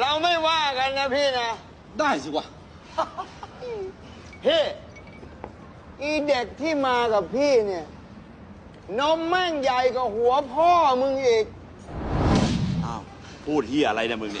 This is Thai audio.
เราไม่ว่ากันนะพี่นะ ได้สิวะ พี่ อีเด็กที่มากับพี่เนี่ย นมแม่งใหญ่กว่าหัวพ่อมึงอีก อ้าว พูดเฮียอะไรเนี่ยมึงเนี่ย